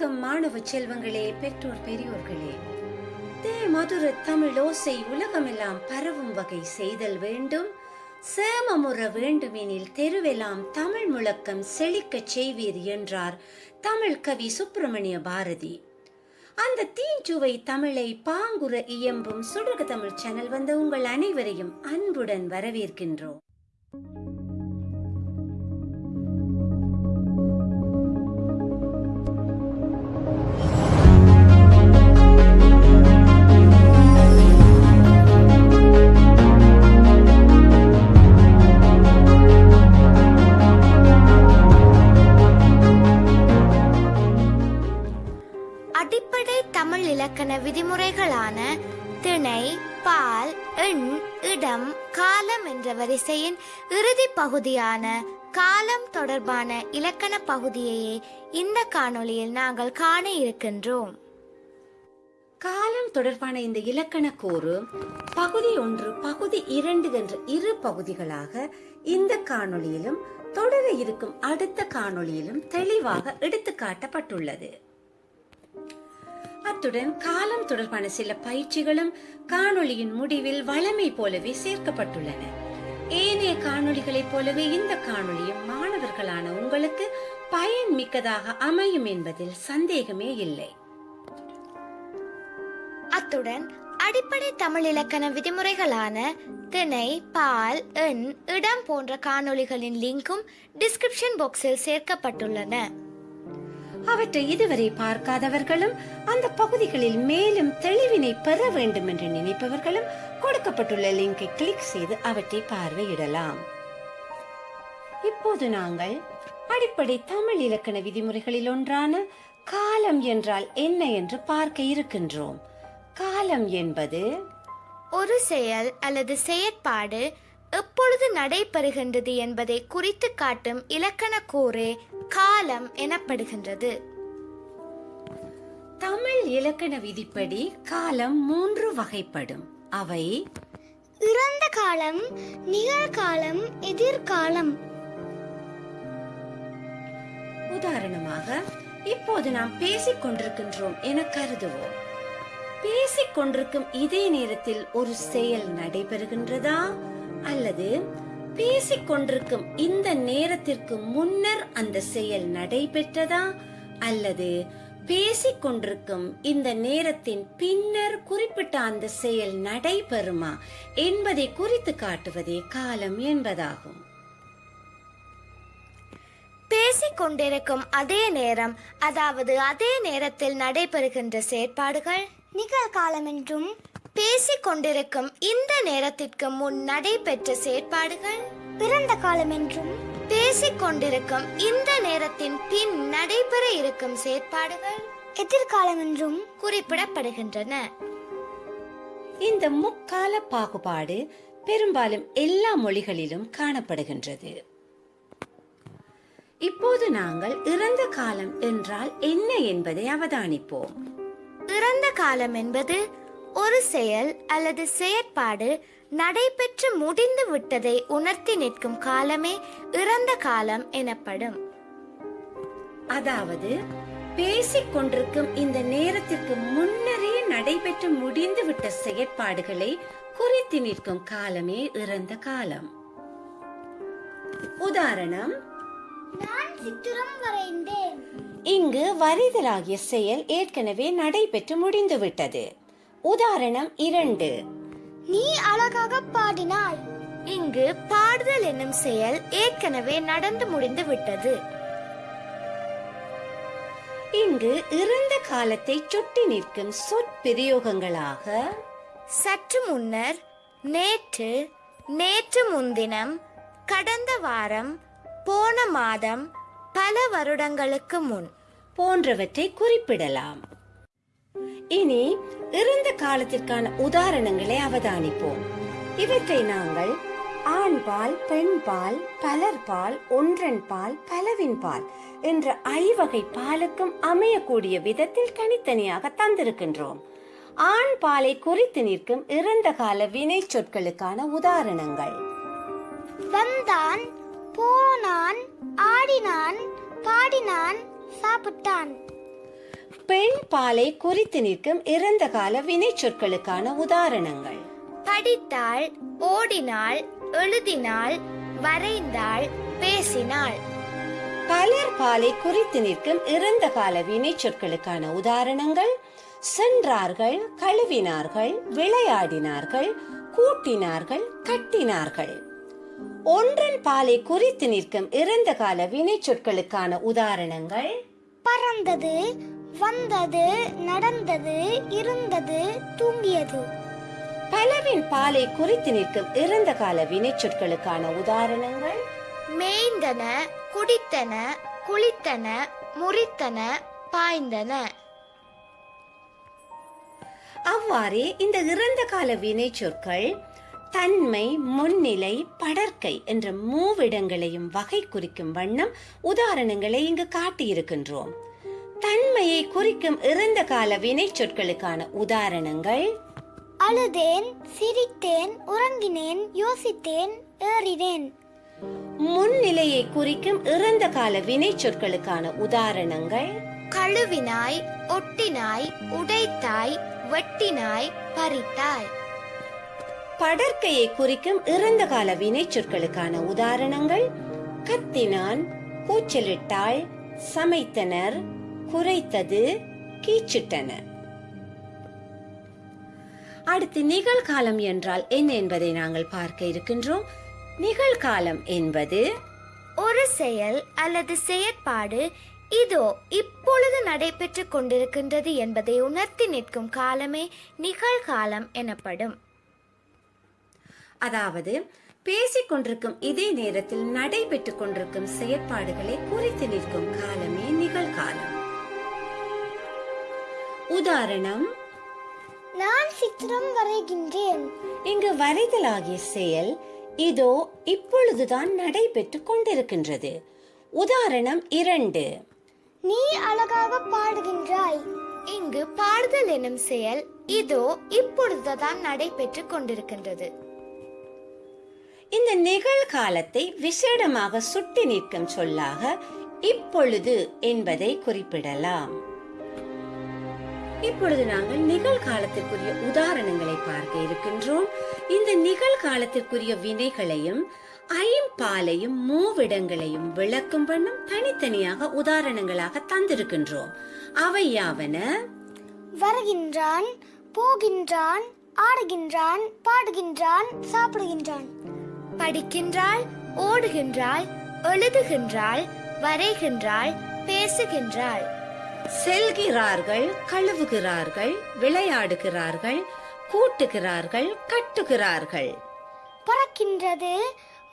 வணக்கம் மாணவ செல்வங்களே பெற்றோர் பெரியோர்களே. தே மதுர தமிழ் ஓசை உலகமெல்லாம் பரவும் வகை செய்தல் வேண்டும். சேமமுற வேண்டுமெனில் தெருவெல்லாம் தமிழ் முழக்கம் செழிக்கச் செய்வீர் என்றார் தமிழ் கவி சுப்பிரமணிய பாரதி. அந்த தீஞ்சுவை தமிழை பாங்குற இயம்பும் சுடக தமிழ் சேனல் வந்த உங்கள் அனைவரையும் அன்புடன் வரவேற்கின்றோம். பகுதியான காலம் தொடர்பான இலக்கண பகுதியையே இந்த காணொளியில் நாங்கள் காண இருக்கின்றோம். காலம் தொடர்பான இந்த இலக்கண கூறு பகுதி ஒன்று பகுதி இரண்டு என்ற இரு பகுதிகளாக இந்த காணொளியிலும் தொடர இருக்கும் அடுத்த காணொளியிலும் தெளிவாக எடுத்து காட்டப்பட்டுள்ளது அத்துடன் காலம் தொடர்பான சில பயிற்சிகளும் காணொளியின் முடிவில் வளமை போலவே சேர்க்கப்பட்டுள்ளன. ஏனைய காணொளிகளைப் போலவே இந்த காணொளியும் மாணவர்களான உங்களுக்கு பயன் மிக்கதாக அமையும் என்பதில் சந்தேகமே இல்லை. அத்துடன் அடிப்படை தமிழ் இலக்கண விதிமுறைகளான திணை பால் எண் இடம் போன்ற காணொளிகளின் லிங்கும் டிஸ்கிரிப்ஷன் பாக்ஸில் சேர்க்கப்பட்டுள்ளன. அவற்றை இதுவரை பார்க்காதவர்களும் அந்த பகுதிகளில் மேலும் தெளிவினை பெற வேண்டும் என்று நினைப்பவர்களும் கொடுக்கப்பட்டுள்ள லிங்கை கிளிக் செய்து அவற்றை பார்வையிடலாம். இப்போது நாங்கள் அடிப்படை தமிழ் இலக்கண விதிமுறைகளில் ஒன்றான காலம் என்றால் என்ன என்று பார்க்க இருக்கின்றோம். காலம் என்பது ஒரு செயல் அல்லது செயற்பாடு எப்பொழுது நடைபெறுகின்றது என்பதை குறித்து காட்டும் இலக்கண கூறு காலம் எனப்படுகின்றது. தமிழ் இலக்கண விதிப்படி காலம் மூன்று வகைப்படும். அவை இறந்த காலம் நிகழ்காலம் எதிர்காலம். உதாரணமாக இப்போது நாம் பேசிக் கொண்டிருக்கின்றோம் என கருதுவோம். பேசிக் கொண்டிருக்கும் இதே நேரத்தில் ஒரு செயல் நடைபெறுகின்றதா? அல்லது பேசிக் கொண்டிருக்கும் இந்த நேரத்திற்கு முன்னர் அந்த செயல் நடைபெற்றதா? அல்லது பேசிக் கொண்டிருக்கும் இந்த நேரத்தின் பின்னர் குறிப்பிட்ட அந்த செயல் நடைபெறுமா என்பதை குறித்து காட்டுவதே காலம் என்பதாகும். பேசிக் கொண்டிருக்கும் அதே நேரம் அதாவது அதே நேரத்தில் நடைபெறுகின்ற செயற்பாடுகள். நிகழ்காலம் என்றும் பேசிக் கொண்டிருக்கும் இந்த நேரத்திற்கு முன் நடைபெற்ற செயற்பாடுகள். பிறந்த காலம் என்றும் பேசிக் கொண்டிருக்கும் இந்த நேரத்தின் பின் நடைபெற இருக்கும் செயற்பாடுகள் எதிர்காலம் என்றும் குறிப்பிடப்படுகின்றன. இந்த முக்கால பாகுபாடு பெரும்பாலும் எல்லா மொழிகளிலும் காணப்படுகின்றது. இப்போது நாங்கள் இறந்த காலம் என்றால் என்ன என்பதை அவதானிப்போம். இறந்த காலம் என்பது ஒரு செயல் அல்லது செயற்பாடு நடைபெற்று முடிந்து விட்டதை உணர்த்தி நிற்கும் காலமே இறந்த காலம் எனப்படும். அதாவது பேசிக் கொண்டிருக்கும் இந்த நேரத்திற்கு முன்னரே நடைபெற்று முடிந்துவிட்ட செயற்பாடுகளை குறித்து நிற்கும் காலமே இறந்த காலம். உதாரணம் நான் சித்திரம் வரைந்தேன். இங்கு வரைதலாகிய செயல் ஏற்கனவே நடைபெற்று முடிந்துவிட்டது உதாரணம் இரண்டு. நீ அழகாக பாடினாய். இங்கு பாடுதல் என்னும் செயல் ஏற்கனவே நடந்து முடிந்து விட்டது. இங்கு இறந்த காலத்தை சுட்டி நிற்கும் சொற்பிரயோகங்களாக சற்று முன்னர் நேற்று நேற்று முன்தினம் கடந்த வாரம் போன மாதம் பல வருடங்களுக்கு முன். போன்றவற்றை குறிப்பிடலாம். இனி இறந்த காலத்திற்கான உதாரணங்களை அவதானிப்போம். இவற்றை நாங்கள் ஆண்பால் பெண்பால் பலர்பால் ஒன்றன்பால் பலவின்பால் என்ற ஐவகை பாலுக்கும் அமையக்கூடிய விதத்தில் தனித்தனியாக தந்திருக்கின்றோம். ஆண் பாலை குறித்து நிற்கும் இறந்த கால வினை சொற்களுக்கான உதாரணங்கள். வந்தான் போனான் ஆடினான் பாடினான் சாப்பிட்டான். பெண் பாலை குறித்து நிற்கும் இறந்த கால வினை சொற்களுக்கான உதாரணங்கள். படித்தாள் ஓடினாள் எழுதினாள் வரைந்தாள் பேசினாள் பலர் பாலை குறித்து நிற்கும் இறந்த கால வினை சொற்களுக்கான உதாரணங்கள். சென்றார்கள் கழுவினார்கள் விளையாடினார்கள் கூட்டினார்கள் கட்டினார்கள். ஒன்றன் பாலை குறித்து நிற்கும் இறந்த கால வினை சொற்களுக்கான உதாரணங்கள். பறந்தது வந்தது நடந்தது இருந்தது தூங்கியது. பலவின் பாலை குறித்து நிற்கும் இறந்த கால வினை சொற்களுக்கான உதாரணங்கள்? மேய்ந்தன குடித்தன குளித்தன முறித்தன பாய்ந்தன. அவ்வாறே இந்த இறந்த கால வினை சொற்கள் தன்மை முன்னிலை படர்க்கை என்ற மூவிடங்களையும் வகை குறிக்கும் வண்ணம் உதாரணங்களை இங்கு காட்டியிருக்கின்றோம். தன்மையை குறிக்கும் இறந்த கால வினை சொற்களுக்கான உதாரணங்கள். அழுதேன் சிரித்தேன் உறங்கினேன் யோசித்தேன் ஏறினேன். முன்னிலையை குறிக்கும் இறந்த கால வினை சொற்களுக்கான உதாரணங்கள். கழுவினாய் ஒட்டினாய் உடைத்தாய் வெட்டினாய் பறித்தாய். படர்க்கையை குறிக்கும் இறந்த கால வினை சொற்களுக்கான உதாரணங்கள். கத்தினான் கூச்சலிட்டாள் சமைத்தனர் குறைத்தது கீச்சிட்டனர் அடுத்து நிகழ்காலம் என்றால் என்ன என்பதை நாங்கள் பார்க்க இருக்கின்றோம். நிகழ்காலம் என்பது ஒரு செயல் அல்லது செயற்பாடு இதோ இப்பொழுது நடைபெற்று கொண்டிருக்கின்றது என்பதை உணர்த்தி நிற்கும் காலமே நிகழ்காலம் எனப்படும். அதாவது பேசிக் கொண்டிருக்கும் இதே நேரத்தில் நடைபெற்றுக் கொண்டிருக்கும் செயற்பாடுகளை குறித்து நிற்கும் காலமே நிகழ்காலம். உதாரணம் நான் சித்திரம் வரைகின்றேன். இங்கு வரைதலாகிய செயல் இதோ இப்பொழுதுதான் நடைபெற்றுக் கொண்டிருக்கின்றது. உதாரணம் இரண்டு. நீ அழகாக பாடுகின்றாய். இங்கு பாடுதல் எனும் செயல் இதோ இப்பொழுதுதான் நடைபெற்று கொண்டிருக்கின்றது. இந்த நிகழ்காலத்தை விசேடமாக சுட்டி நிற்கும் சொல்லாக இப்பொழுது என்பதை குறிப்பிடலாம். இப்பொழுது நாங்கள் நிகழ்காலத்திற்குரிய உதாரணங்களை பார்க்க இருக்கின்றோம். இந்த நிகழ்காலத்திற்குரிய வினைகளையும் ஐம்பாலையும் மூவிடங்களையும் விளக்கும் வண்ணம் தனித்தனியாக உதாரணங்களாக தந்திருக்கின்றோம். அவை யாவன? வருகின்றான் போகின்றான் ஆடுகின்றான் பாடுகின்றான் சாப்பிடுகின்றான். படிக்கின்றாள் ஓடுகின்றாள் எழுதுகின்றாள் வரைகின்றாள் பேசுகின்றாள். செல்கிறார்கள் கழுவுகிறார்கள் விளையாடுகிறார்கள் கூட்டுகிறார்கள் கட்டுகிறார்கள். பறக்கின்றது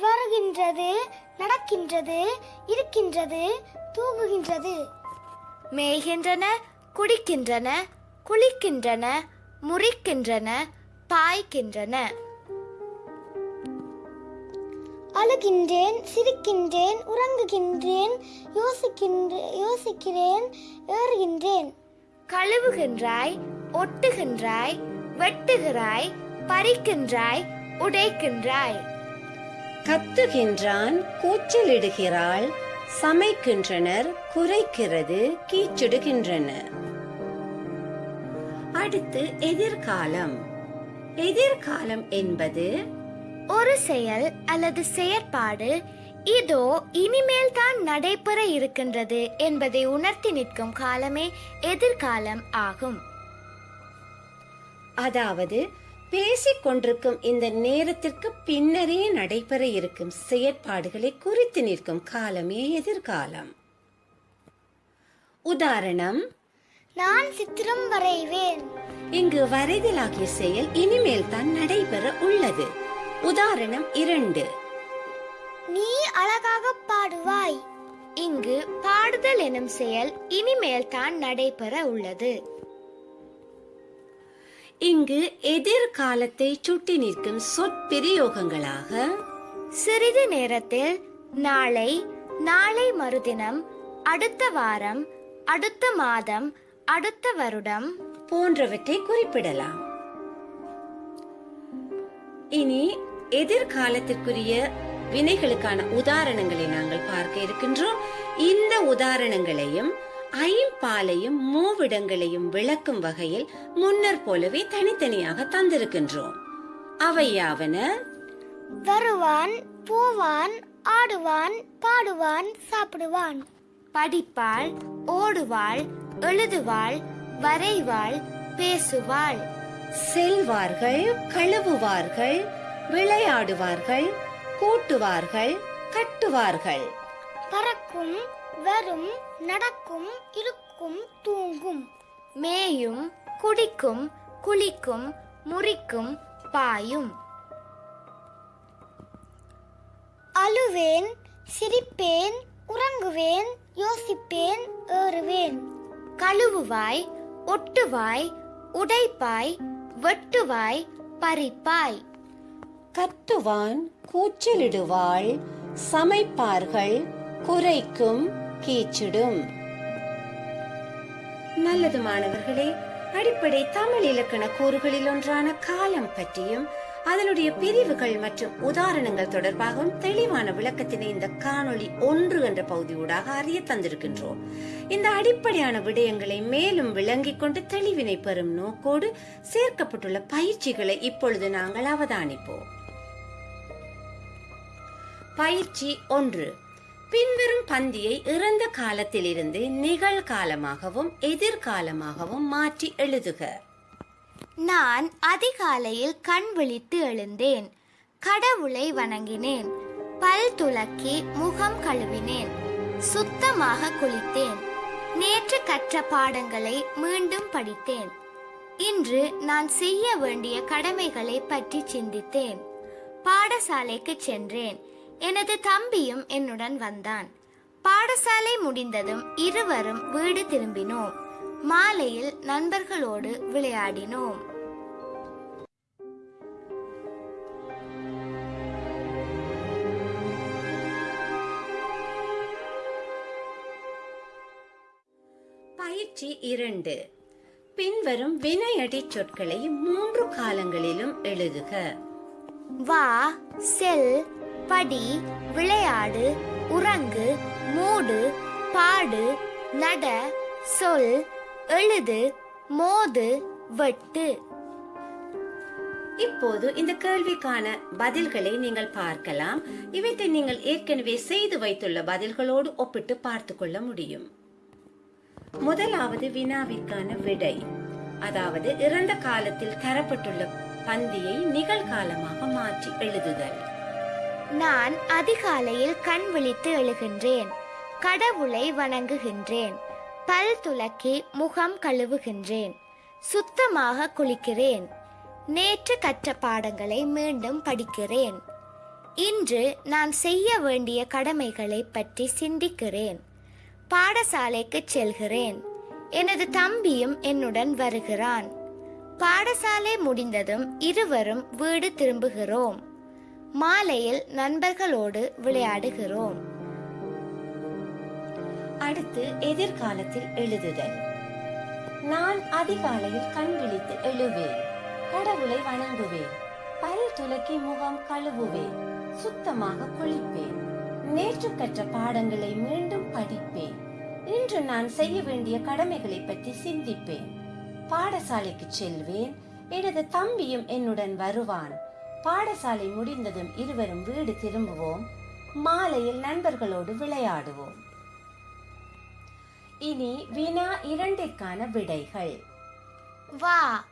வருகின்றது நடக்கின்றது இருக்கின்றது தூங்குகின்றது. மேய்கின்றன குடிக்கின்றன குளிக்கின்றன முறிக்கின்றன பாய்க்கின்றன. அழுகின்றேன் சிரிக்கின்றேன் உறங்குகின்றேன் யோசிக்கின்ற யோசிக்கிறேன் ஏறுகின்றேன். கழுவுகின்றாய் ஒட்டுகின்றாய் வெட்டுகிறாய் பறிக்கின்றாய் உடைக்கின்றாய். கத்துகின்றான் கூச்சலிடுகிறாள் சமைக்கின்றனர் குறைக்கிறது கீச்சிடுகின்றனர் அடுத்து எதிர்காலம். எதிர்காலம் என்பது ஒரு செயல் அல்லது செயற்பாடு இதோ இனிமேல் தான் நடைபெற இருக்கின்றது என்பதை உணர்த்தி நிற்கும் காலமே எதிர்காலம் ஆகும். அதாவது பேசிக் கொண்டிருக்கும் இந்த நேரத்திற்கு பின்னரே நடைபெற இருக்கும் செயற்பாடுகளை குறித்து நிற்கும் காலமே எதிர்காலம். உதாரணம் நான் சித்திரம் வரைவேன். இங்கு வரைதலாகிய செயல் இனிமேல் தான் நடைபெற உள்ளது. உதாரணம் இரண்டு. நீ அழகாக பாடுவாய். இங்கு பாடுதல் எனும் செயல் இனிமேல் தான் நடைபெற உள்ளது. இங்கு எதிர்காலத்தை சுட்டி நிற்கும் சொற்பிரயோகங்களாக. சிறிது நேரத்தில் நாளை நாளை மறுதினம் அடுத்த வாரம் அடுத்த மாதம் அடுத்த வருடம் போன்றவற்றை குறிப்பிடலாம். இனி எதிர்காலத்திற்குரிய வினைகளுக்கான உதாரணங்களை நாங்கள் பார்க்க இருக்கின்றோம். இந்த உதாரணங்களையும் ஐம்பாலையும் மூவிடங்களையும் விளக்கும் வகையில் முன்னர் போலவே தனித்தனியாக தந்திருக்கின்றோம். அவையாவன வருவான் போவான் ஆடுவான் பாடுவான் சாப்பிடுவான். படிப்பாள் ஓடுவாள் எழுதுவாள் வரைவாள் பேசுவாள். செல்வார்கள் கழுவுவார்கள் விளையாடுவார்கள் கூட்டுவார்கள் கட்டுவார்கள். பறக்கும் வரும் நடக்கும் இருக்கும் தூங்கும். மேயும் குடிக்கும் குளிக்கும் முறிக்கும் பாயும். அழுவேன் சிரிப்பேன் உறங்குவேன் யோசிப்பேன் ஏறுவேன். கழுவுவாய் ஒட்டுவாய் உடைப்பாய் வெட்டுவாய் பறிப்பாய். கத்துவான் கூச்சலிடுவாள் சமைப்பார்கள் குறைக்கும் கீச்சிடும். நல்லது மாணவர்களே அடிப்படை தமிழ் இலக்கண கூறுகளில் ஒன்றான காலம் பற்றியும் அதனுடைய பிரிவுகள் மற்றும் உதாரணங்கள் தொடர்பாகவும் தெளிவான விளக்கத்தினை இந்த காணொளி ஒன்று என்ற பகுதியூடாக அறிய தந்திருக்கின்றோம். இந்த அடிப்படையான விடயங்களை மேலும் விளங்கிக் கொண்டு தெளிவினை பெறும் நோக்கோடு சேர்க்கப்பட்டுள்ள பயிற்சிகளை இப்பொழுது நாங்கள் அவதானிப்போம். பயிற்சி ஒன்று. பின்வரும் பந்தியை இறந்த காலத்திலிருந்து நிகழ்காலமாகவும் எதிர்காலமாகவும் மாற்றி எழுதுக. நான் அதிகாலையில் கண் விழித்து எழுந்தேன். கடவுளை வணங்கினேன். பல் துலக்கி முகம் கழுவினேன். சுத்தமாக குளித்தேன். நேற்று கற்ற பாடங்களை மீண்டும் படித்தேன். இன்று நான் செய்ய வேண்டிய கடமைகளை பற்றி சிந்தித்தேன். பாடசாலைக்கு சென்றேன். எனது தம்பியும் என்னுடன் வந்தான். பாடசாலை முடிந்ததும் இருவரும் வீடு திரும்பினோம். மாலையில் நண்பர்களோடு விளையாடினோம். பயிற்சி இரண்டு. பின்வரும் வினையடி சொற்களை மூன்று காலங்களிலும் எழுதுக. வா செல் படி விளையாடு உறங்கு மூடு பாடு நட சொல் எழுது மோது வெட்டு. இப்போது இந்த கேள்விக்கான பதில்களை நீங்கள் பார்க்கலாம். இவற்றை நீங்கள் ஏற்கனவே செய்து வைத்துள்ள பதில்களோடு ஒப்பிட்டு பார்த்து கொள்ள முடியும். முதலாவது வினாவிற்கான விடை. அதாவது இறந்த காலத்தில் தரப்பட்டுள்ள பந்தியை நிகழ்காலமாக மாற்றி எழுதுதல். நான் அதிகாலையில் கண் விழித்து எழுகின்றேன். கடவுளை வணங்குகின்றேன். பல் துலக்கி முகம் கழுவுகின்றேன். சுத்தமாக குளிக்கிறேன். நேற்று கற்ற பாடங்களை மீண்டும் படிக்கிறேன். இன்று நான் செய்ய வேண்டிய கடமைகளை பற்றி சிந்திக்கிறேன். பாடசாலைக்கு செல்கிறேன். எனது தம்பியும் என்னுடன் வருகிறான். பாடசாலை முடிந்ததும் இருவரும் வீடு திரும்புகிறோம். மாலையில் நண்பர்களோடு விளையாடுகிறோம். அடுத்து எதிர்காலத்தில் எழுதுதல். நான் அதிகாலையில் கண் விழித்து எழுவேன். கடவுளை வணங்குவேன். பல் துலக்கி முகம் கழுவுவேன். சுத்தமாக குளிப்பேன். நேற்று கற்ற பாடங்களை மீண்டும் படிப்பேன். இன்று நான் செய்ய வேண்டிய கடமைகளை பற்றி சிந்திப்பேன். பாடசாலைக்கு செல்வேன். எனது தம்பியும் என்னுடன் வருவான். பாடசாலை முடிந்ததும் இருவரும் வீடு திரும்புவோம். மாலையில் நண்பர்களோடு விளையாடுவோம். இனி வினா இரண்டிற்கான விடைகள். வா.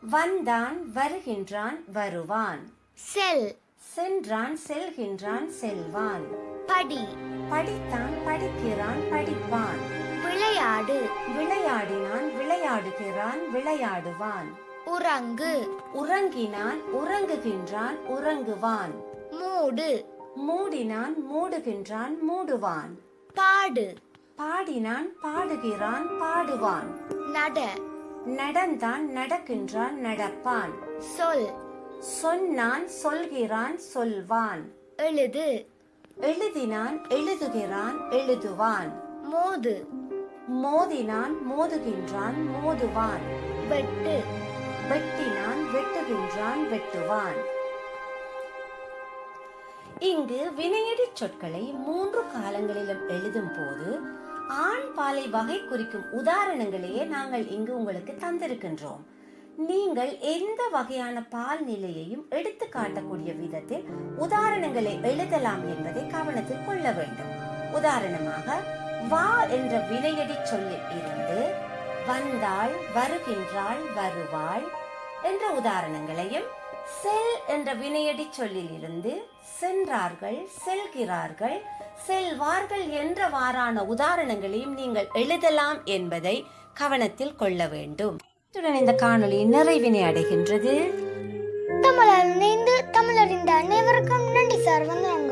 வந்தான் வருகின்றான் வருவான். செல். சென்றான் செல்கின்றான் செல்வான். படி. படித்தான் படிக்கிறான் படிப்பான். விளையாடு. விளையாடினான் விளையாடுகிறான் விளையாடுவான். உறங்கு. உறங்கினான் உறங்குகின்றான் உறங்குவான். மூடு. மூடினான் மூடுகின்றான் மூடுவான். பாடு. பாடினான் பாடுகிறான் பாடுவான். நட. நடந்தான் நடக்கின்றான் நடப்பான். சொல். சொன்னான் சொல்கிறான் சொல்வான். எழுது. எழுதினான் எழுதுகிறான் எழுதுவான். மோது. மோதினான் மோதுகின்றான் மோதுவான். வெட்டு. வெட்டினான் வெட்டுகின்றான் வெட்டுவான். இங்கு வினையடி சொற்களை மூன்று காலங்களிலும் எழுதும் போது ஆண் பாலை வகை குறிக்கும் உதாரணங்களையே நாங்கள் இங்கு உங்களுக்கு தந்திருக்கின்றோம். நீங்கள் எந்த வகையான பால் நிலையையும் எடுத்து காட்டக்கூடிய விதத்தில் உதாரணங்களை எழுதலாம் என்பதை கவனத்தில் கொள்ள வேண்டும். உதாரணமாக வா என்ற வினையடி சொல்லில் இருந்து வந்தாள் வருகின்றாள் வருவாள் என்ற உதாரணங்களையும் செல் என்ற வினையடி சொல்லில் இருந்து சென்றார்கள் செல்கிறார்கள் செல்வார்கள் என்றவாறான உதாரணங்களையும் நீங்கள் எழுதலாம் என்பதை கவனத்தில் கொள்ள வேண்டும். இத்துடன் இந்த காணொளி நிறைவினை அடைகின்றது. தமிழர் இணைந்து தமிழறிந்த அனைவருக்கும் நன்றி சார். வந்தனங்கள்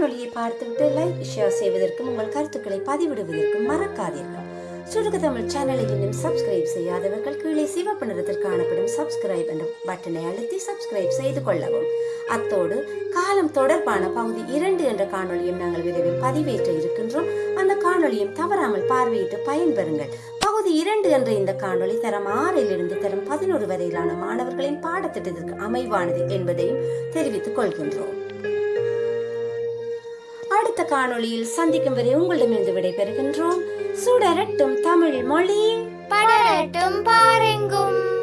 காணொலியை பார்த்துவிட்டு லைக் ஷேர் செய்வதற்கும் உங்கள் கருத்துக்களை பதிவிடுவதற்கும் மறக்காதீர்கள். சுருக தமிழ் சேனலை இன்னும் சப்ஸ்கிரைப் செய்யாதவர்கள் கீழே சிவப்பு நிறத்தில் காணப்படும் சப்ஸ்கிரைப் என்ற பட்டனை அழுத்தி சப்ஸ்கிரைப் செய்து கொள்ளவும். அத்தோடு காலம் தொடர்பான பகுதி இரண்டு என்ற காணொலியும் நாங்கள் விரைவில் பதிவேற்ற இருக்கின்றோம். அந்த காணொலியும் தவறாமல் பார்வையிட்டு பயன்பெறுங்கள். பகுதி இரண்டு என்ற இந்த காணொளி தரம் ஆறிலிருந்து தரம் பதினோரு வரையிலான மாணவர்களின் பாடத்திட்டத்திற்கு அமைவானது என்பதையும் தெரிவித்துக் கொள்கின்றோம். காணொளியில் சந்திக்கும் வரை உங்களிடமிருந்து விடைபெறுகின்றோம். சுடரட்டும் தமிழ் மொழி. படரட்டும் பாருங்கும்.